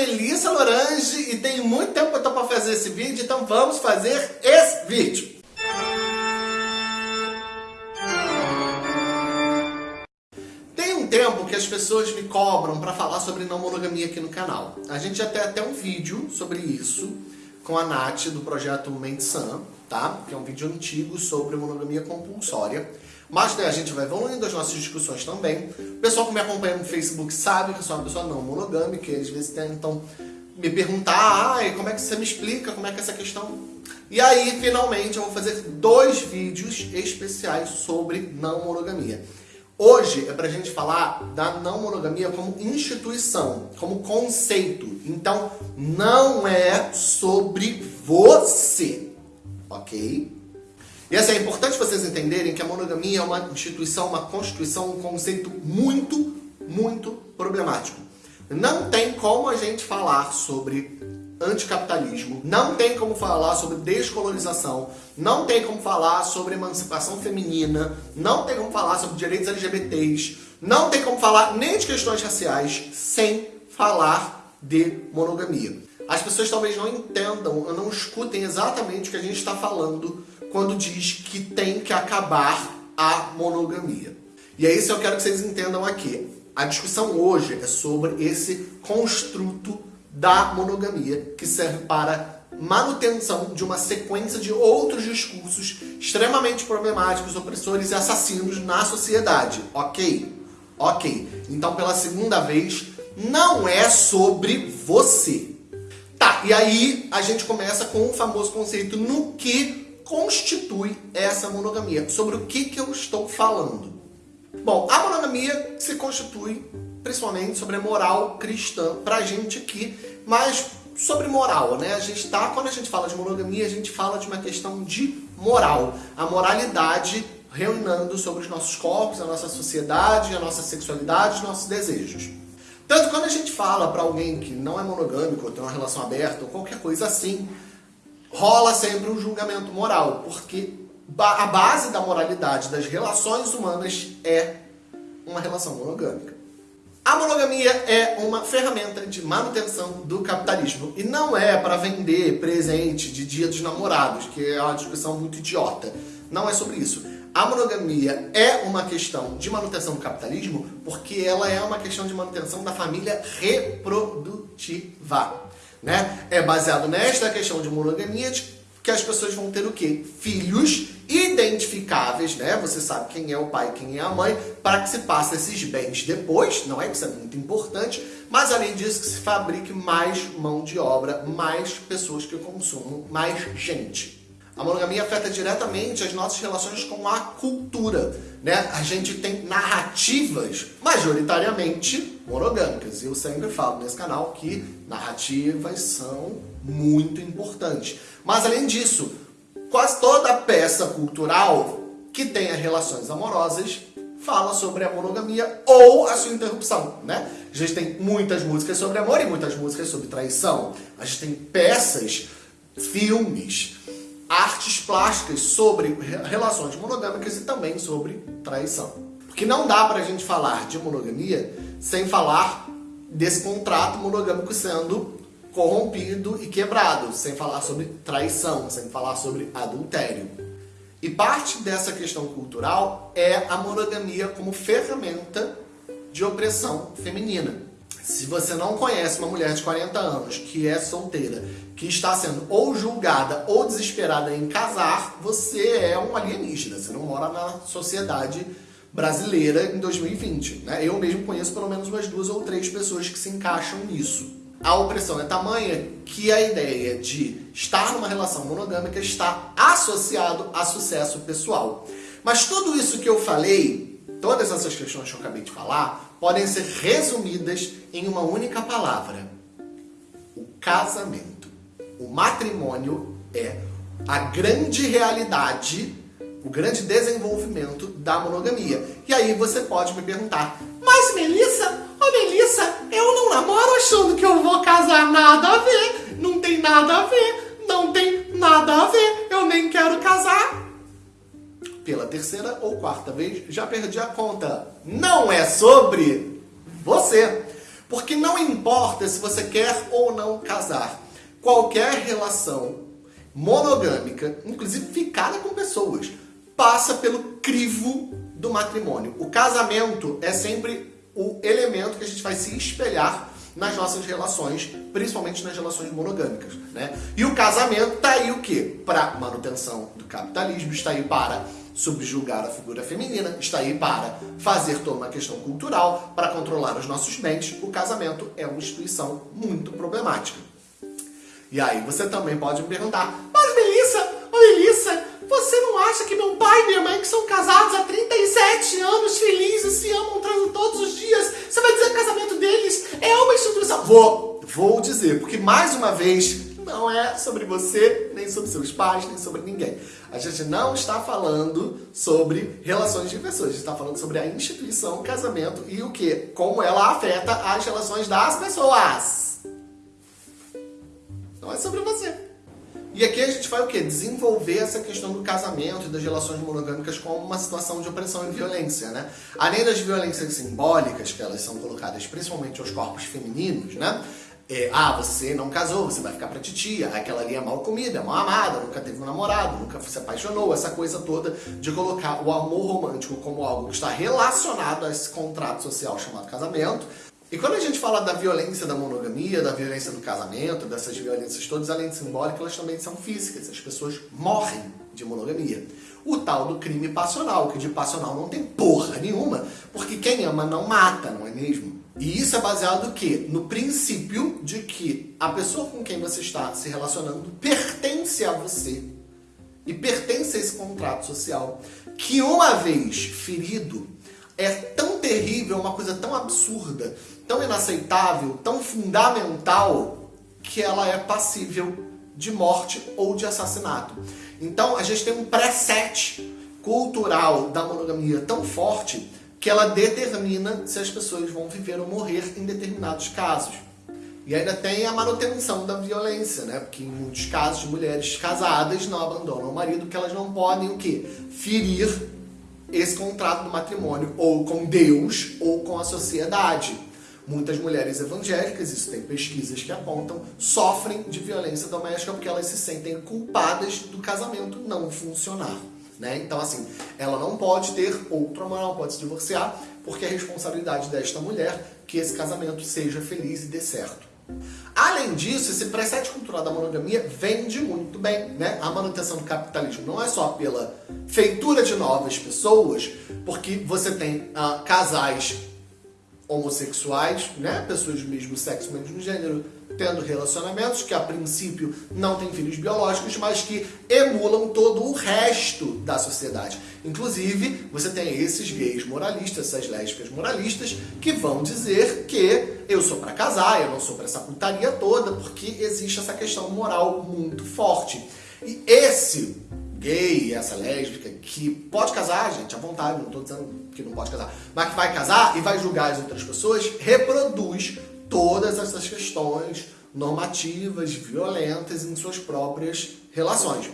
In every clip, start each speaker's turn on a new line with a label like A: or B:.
A: Melissa Lorange e tem muito tempo que eu tô para fazer esse vídeo, então vamos fazer esse vídeo. Tem um tempo que as pessoas me cobram para falar sobre não monogamia aqui no canal. A gente já tem até um vídeo sobre isso com a Nath do projeto Mensan, tá? Que é um vídeo antigo sobre monogamia compulsória. Mas né, a gente vai evoluindo as nossas discussões também. O pessoal que me acompanha no Facebook sabe que eu sou uma pessoa não monogâmica, e às vezes tentam me perguntar, ai, como é que você me explica, como é que é essa questão... E aí, finalmente, eu vou fazer dois vídeos especiais sobre não monogamia. Hoje é pra gente falar da não monogamia como instituição, como conceito. Então, não é sobre você, ok? E assim, é importante vocês entenderem que a monogamia é uma instituição, uma constituição, um conceito muito, muito problemático. Não tem como a gente falar sobre anticapitalismo, não tem como falar sobre descolonização, não tem como falar sobre emancipação feminina, não tem como falar sobre direitos LGBTs, não tem como falar nem de questões raciais sem falar de monogamia. As pessoas talvez não entendam, não escutem exatamente o que a gente está falando quando diz que tem que acabar a monogamia. E é isso que eu quero que vocês entendam aqui. A discussão hoje é sobre esse construto da monogamia que serve para manutenção de uma sequência de outros discursos extremamente problemáticos, opressores e assassinos na sociedade. Ok? Ok. Então, pela segunda vez, não é sobre você. Tá, e aí a gente começa com o famoso conceito no que constitui essa monogamia. Sobre o que, que eu estou falando? Bom, a monogamia se constitui principalmente sobre a moral cristã pra gente aqui, mas sobre moral, né? A gente tá, quando a gente fala de monogamia, a gente fala de uma questão de moral. A moralidade reunando sobre os nossos corpos, a nossa sociedade, a nossa sexualidade, os nossos desejos. Tanto quando a gente fala para alguém que não é monogâmico, ou tem uma relação aberta, ou qualquer coisa assim, rola sempre um julgamento moral, porque a base da moralidade das relações humanas é uma relação monogâmica. A monogamia é uma ferramenta de manutenção do capitalismo e não é para vender presente de dia dos namorados, que é uma discussão muito idiota. Não é sobre isso. A monogamia é uma questão de manutenção do capitalismo porque ela é uma questão de manutenção da família reprodutiva né? É baseado nesta questão de monogamia que as pessoas vão ter o quê? Filhos identificáveis, né? Você sabe quem é o pai, quem é a mãe, para que se passe esses bens depois, não é? Isso é muito importante, mas além disso que se fabrique mais mão de obra, mais pessoas que consumam, mais gente. A monogamia afeta diretamente as nossas relações com a cultura. Né? A gente tem narrativas majoritariamente monogâmicas. E eu sempre falo nesse canal que narrativas são muito importantes. Mas além disso, quase toda peça cultural que tenha relações amorosas fala sobre a monogamia ou a sua interrupção, né? A gente tem muitas músicas sobre amor e muitas músicas sobre traição. A gente tem peças, filmes, artes plásticas sobre relações monogâmicas e também sobre traição. Porque não dá pra gente falar de monogamia sem falar desse contrato monogâmico sendo corrompido e quebrado, sem falar sobre traição, sem falar sobre adultério. E parte dessa questão cultural é a monogamia como ferramenta de opressão feminina. Se você não conhece uma mulher de 40 anos que é solteira, que está sendo ou julgada ou desesperada em casar, você é um alienígena, você não mora na sociedade brasileira em 2020. Né? Eu mesmo conheço pelo menos umas duas ou três pessoas que se encaixam nisso. A opressão é tamanha que a ideia de estar numa relação monogâmica está associado a sucesso pessoal. Mas tudo isso que eu falei, todas essas questões que eu acabei de falar, podem ser resumidas em uma única palavra. O casamento. O matrimônio é a grande realidade, o grande desenvolvimento da monogamia. E aí você pode me perguntar, mas Melissa, oh Melissa, eu não namoro achando que eu vou casar, nada a ver, não tem nada a ver, não tem nada a ver, eu nem quero casar. Pela terceira ou quarta vez, já perdi a conta. Não é sobre você. Porque não importa se você quer ou não casar, qualquer relação monogâmica, inclusive ficada com pessoas, passa pelo crivo do matrimônio. O casamento é sempre o elemento que a gente vai se espelhar nas nossas relações, principalmente nas relações monogâmicas, né? E o casamento tá aí o quê? Para manutenção do capitalismo, está aí para subjugar a figura feminina, está aí para fazer toda uma questão cultural, para controlar os nossos bens. O casamento é uma instituição muito problemática. E aí você também pode me perguntar, mas Melissa, ô Melissa, você não acha que meu pai e minha mãe, que são casados há 37 anos, felizes, se amam, todos os dias, você vai dizer que o casamento deles é uma instituição? Vou, vou dizer, porque mais uma vez, não é sobre você, sobre seus pais, nem sobre ninguém. A gente não está falando sobre relações de pessoas, a gente está falando sobre a instituição casamento e o que? Como ela afeta as relações das pessoas. Não é sobre você. E aqui a gente vai o quê? Desenvolver essa questão do casamento e das relações monogâmicas como uma situação de opressão e violência, né? Além das violências simbólicas, que elas são colocadas principalmente aos corpos femininos, né? É, ah, você não casou, você vai ficar pra titia, aquela ali é mal comida, é mal amada, nunca teve um namorado, nunca se apaixonou, essa coisa toda de colocar o amor romântico como algo que está relacionado a esse contrato social chamado casamento, e quando a gente fala da violência da monogamia, da violência do casamento, dessas violências todas, além de simbólicas, elas também são físicas. As pessoas morrem de monogamia. O tal do crime passional, que de passional não tem porra nenhuma, porque quem ama não mata, não é mesmo? E isso é baseado no quê? No princípio de que a pessoa com quem você está se relacionando pertence a você. E pertence a esse contrato social. Que uma vez ferido, é tão terrível, uma coisa tão absurda, tão inaceitável, tão fundamental, que ela é passível de morte ou de assassinato. Então a gente tem um preset cultural da monogamia tão forte que ela determina se as pessoas vão viver ou morrer em determinados casos. E ainda tem a manutenção da violência, né? Porque em muitos casos mulheres casadas não abandonam o marido porque elas não podem o quê? Ferir esse contrato do matrimônio ou com Deus ou com a sociedade. Muitas mulheres evangélicas, isso tem pesquisas que apontam, sofrem de violência doméstica porque elas se sentem culpadas do casamento não funcionar. Né? Então, assim, ela não pode ter outro amor, não pode se divorciar, porque é responsabilidade desta mulher que esse casamento seja feliz e dê certo. Além disso, esse preset cultural da monogamia vende muito bem, né? A manutenção do capitalismo não é só pela feitura de novas pessoas, porque você tem uh, casais homossexuais, né? Pessoas do mesmo sexo, mesmo gênero, tendo relacionamentos que a princípio não têm filhos biológicos, mas que emulam todo o resto da sociedade. Inclusive, você tem esses gays moralistas, essas lésbicas moralistas, que vão dizer que eu sou para casar, eu não sou para essa putaria toda, porque existe essa questão moral muito forte. E esse gay, essa lésbica, que pode casar, gente, à vontade, não estou dizendo que não pode casar, mas que vai casar e vai julgar as outras pessoas, reproduz todas essas questões normativas, violentas em suas próprias relações.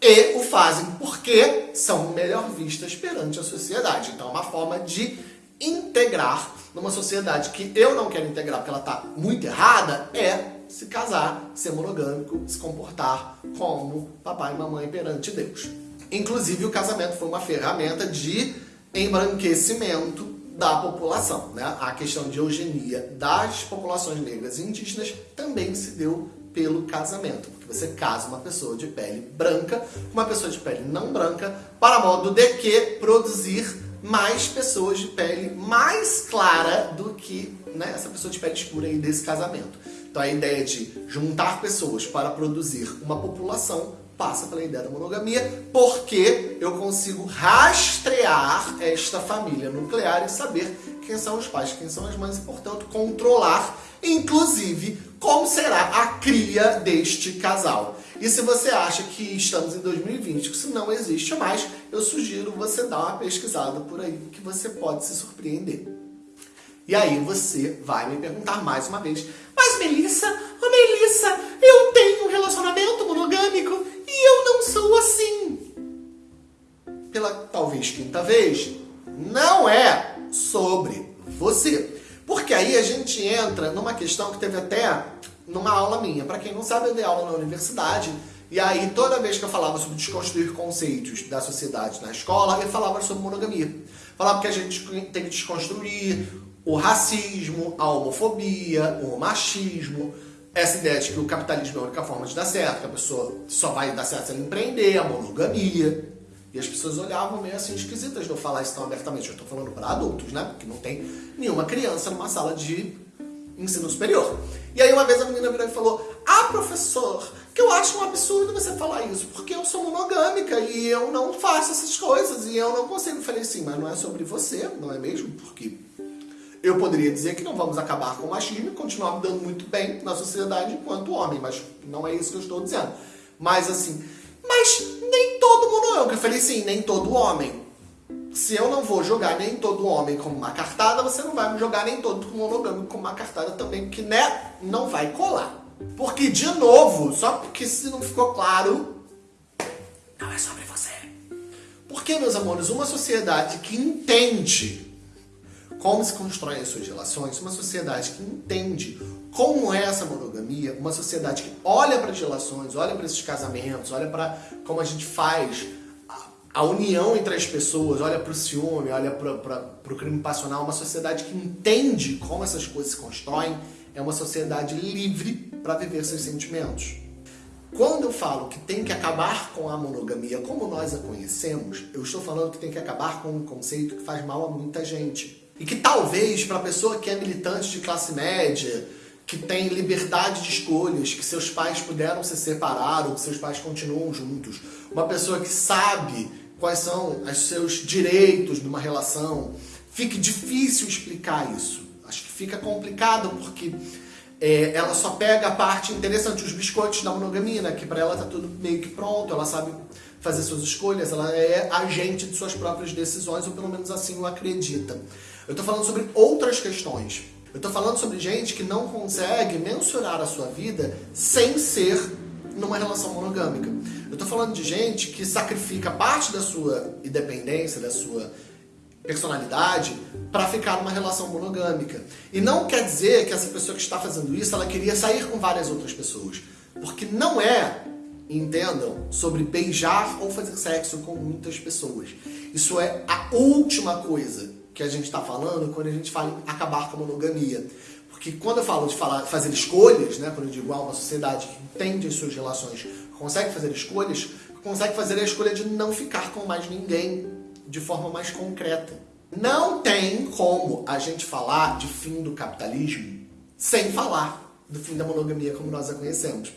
A: E o fazem porque são melhor vistas perante a sociedade. Então é uma forma de integrar numa sociedade que eu não quero integrar porque ela está muito errada, é se casar, ser monogâmico, se comportar como papai e mamãe perante Deus. Inclusive o casamento foi uma ferramenta de embranquecimento da população. Né? A questão de eugenia das populações negras e indígenas também se deu pelo casamento. Porque você casa uma pessoa de pele branca com uma pessoa de pele não branca para modo de que produzir mais pessoas de pele mais clara do que né, essa pessoa de pele escura aí desse casamento. Então a ideia de juntar pessoas para produzir uma população passa pela ideia da monogamia, porque eu consigo rastrear esta família nuclear e saber quem são os pais, quem são as mães, e, portanto, controlar, inclusive, como será a cria deste casal. E se você acha que estamos em 2020, que isso não existe mais, eu sugiro você dar uma pesquisada por aí, que você pode se surpreender. E aí você vai me perguntar mais uma vez, mas Melissa, oh Melissa, eu tenho um relacionamento monogâmico sou assim. Pela talvez quinta vez, não é sobre você. Só que aí a gente entra numa questão que teve até numa aula minha. Para quem não sabe, eu dei aula na universidade. E aí, toda vez que eu falava sobre desconstruir conceitos da sociedade na escola, eu falava sobre monogamia. Falava que a gente tem que desconstruir o racismo, a homofobia, o machismo, essa ideia de que o capitalismo é a única forma de dar certo, que a pessoa só vai dar certo se ela empreender, a monogamia. E as pessoas olhavam meio assim esquisitas de eu falar isso tão abertamente. Eu estou falando para adultos, né? Porque não tem nenhuma criança numa sala de ensino superior. E aí uma vez a menina virou e falou: Ah, professor, que eu acho um absurdo você falar isso, porque eu sou monogâmica e eu não faço essas coisas e eu não consigo. Eu falei assim, mas não é sobre você, não é mesmo? Porque eu poderia dizer que não vamos acabar com o machismo e continuar me dando muito bem na sociedade enquanto homem, mas não é isso que eu estou dizendo. Mas assim, mas nem todo monogâmico. Eu falei sim, nem todo homem. Se eu não vou jogar nem todo homem como uma cartada, você não vai me jogar nem todo monogâmico como uma cartada também, porque né, não vai colar. Porque, de novo, só porque se não ficou claro, não é sobre você. Porque, meus amores, uma sociedade que entende como se constroem as suas relações, uma sociedade que entende como é essa monogamia, uma sociedade que olha para as relações, olha para esses casamentos, olha para como a gente faz a, união entre as pessoas, olha para o ciúme, olha para o crime passional, uma sociedade que entende como essas coisas se constroem, é uma sociedade livre para viver seus sentimentos. Quando eu falo que tem que acabar com a monogamia como nós a conhecemos, eu estou falando que tem que acabar com um conceito que faz mal a muita gente. E que talvez para a pessoa que é militante de classe média, que tem liberdade de escolhas, que seus pais puderam se separar ou que seus pais continuam juntos, uma pessoa que sabe quais são os seus direitos numa relação, fique difícil explicar isso. Acho que fica complicado porque é, ela só pega a parte interessante, os biscoitos da monogamia, né? que para ela tá tudo meio que pronto, ela sabe fazer suas escolhas, ela é agente de suas próprias decisões, ou pelo menos assim o acredita. Eu estou falando sobre outras questões. Eu estou falando sobre gente que não consegue mensurar a sua vida sem ser numa relação monogâmica. Eu estou falando de gente que sacrifica parte da sua independência, da sua personalidade para ficar numa relação monogâmica. E não quer dizer que essa pessoa que está fazendo isso, ela queria sair com várias outras pessoas. Porque não é, entendam, sobre beijar ou fazer sexo com muitas pessoas. Isso é a última coisa que a gente está falando quando a gente fala em acabar com a monogamia. Porque quando eu falo de falar, fazer escolhas, né, quando eu digo ah, uma sociedade que entende as suas relações, consegue fazer escolhas, consegue fazer a escolha de não ficar com mais ninguém de forma mais concreta. Não tem como a gente falar de fim do capitalismo sem falar do fim da monogamia como nós a conhecemos.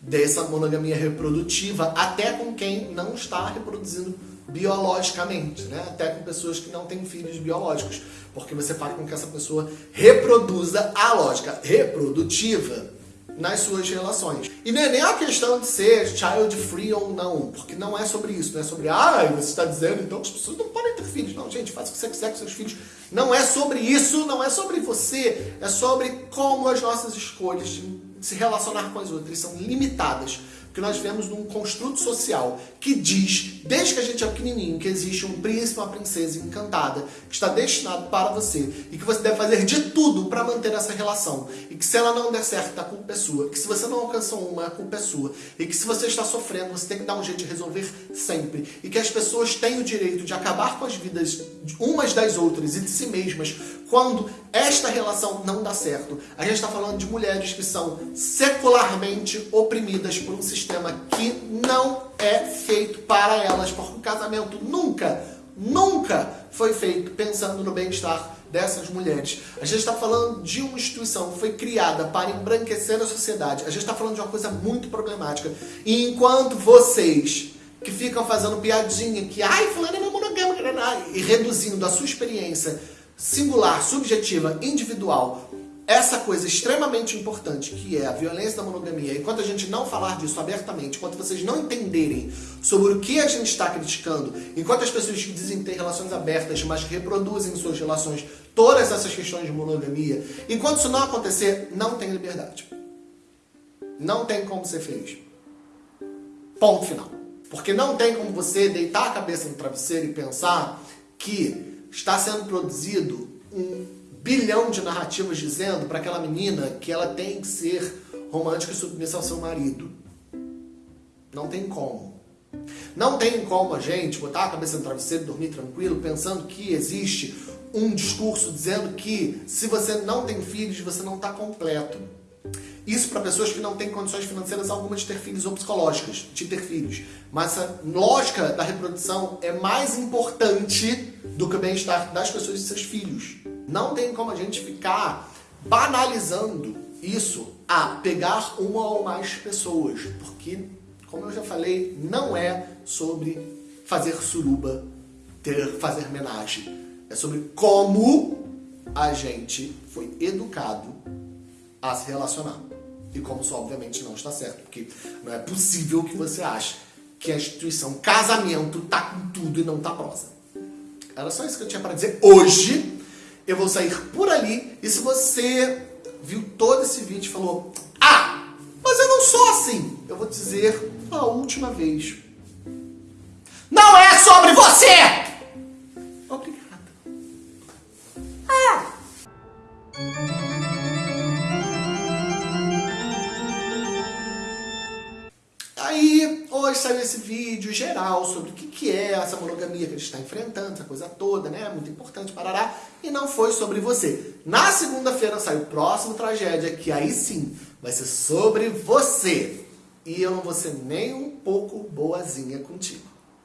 A: Dessa monogamia reprodutiva até com quem não está reproduzindo biologicamente, né? até com pessoas que não têm filhos biológicos, porque você faz com que essa pessoa reproduza a lógica reprodutiva nas suas relações. E não é nem a questão de ser child free ou não, porque não é sobre isso, não é sobre, ah, você está dizendo então que as pessoas não podem ter filhos. Não, gente, faça o que você quiser com seus filhos. Não é sobre isso, não é sobre você, é sobre como as nossas escolhas de se relacionar com as outras são limitadas que nós vivemos num construto social que diz, desde que a gente é pequenininho, que existe um príncipe, uma princesa encantada que está destinado para você e que você deve fazer de tudo para manter essa relação. E que se ela não der certo, a culpa é sua, que se você não alcançou uma, a culpa é sua. E que se você está sofrendo, você tem que dar um jeito de resolver sempre. E que as pessoas têm o direito de acabar com as vidas umas das outras e de si mesmas quando esta relação não dá certo. A gente está falando de mulheres que são secularmente oprimidas por um sistema que não é feito para elas, porque o casamento nunca, nunca foi feito pensando no bem-estar dessas mulheres. A gente está falando de uma instituição que foi criada para embranquecer a sociedade. A gente está falando de uma coisa muito problemática. E enquanto vocês que ficam fazendo piadinha que ai, fulano é monogâmica, e reduzindo a sua experiência singular, subjetiva, individual, essa coisa extremamente importante que é a violência da monogamia, enquanto a gente não falar disso abertamente, enquanto vocês não entenderem sobre o que a gente está criticando, enquanto as pessoas que dizem ter relações abertas, mas que reproduzem suas relações todas essas questões de monogamia, enquanto isso não acontecer, não tem liberdade. Não tem como ser feliz. Ponto final. Porque não tem como você deitar a cabeça no travesseiro e pensar que está sendo produzido um bilhão de narrativas dizendo para aquela menina que ela tem que ser romântica e submissa ao seu marido. Não tem como. Não tem como a gente botar a cabeça no travesseiro dormir tranquilo pensando que existe um discurso dizendo que se você não tem filhos, você não está completo. Isso para pessoas que não têm condições financeiras alguma de ter filhos ou psicológicas, de ter filhos. Mas a lógica da reprodução é mais importante do que o bem-estar das pessoas e seus filhos. Não tem como a gente ficar banalizando isso a pegar uma ou mais pessoas, porque, como eu já falei, não é sobre fazer suruba, ter, fazer homenagem. É sobre como a gente foi educado a se relacionar. E como isso obviamente não está certo, porque não é possível que você ache que a instituição casamento tá com tudo e não tá prosa. Era só isso que eu tinha para dizer hoje. Eu vou sair por ali e se você viu todo esse vídeo e falou Ah, mas eu não sou assim, eu vou dizer a última vez. Não é sobre você! Hoje saiu esse vídeo geral sobre o que é essa monogamia que a gente está enfrentando, essa coisa toda, né? Muito importante, parará. E não foi sobre você. Na segunda-feira sai o próximo Tragédia, que aí sim vai ser sobre você. E eu não vou ser nem um pouco boazinha contigo.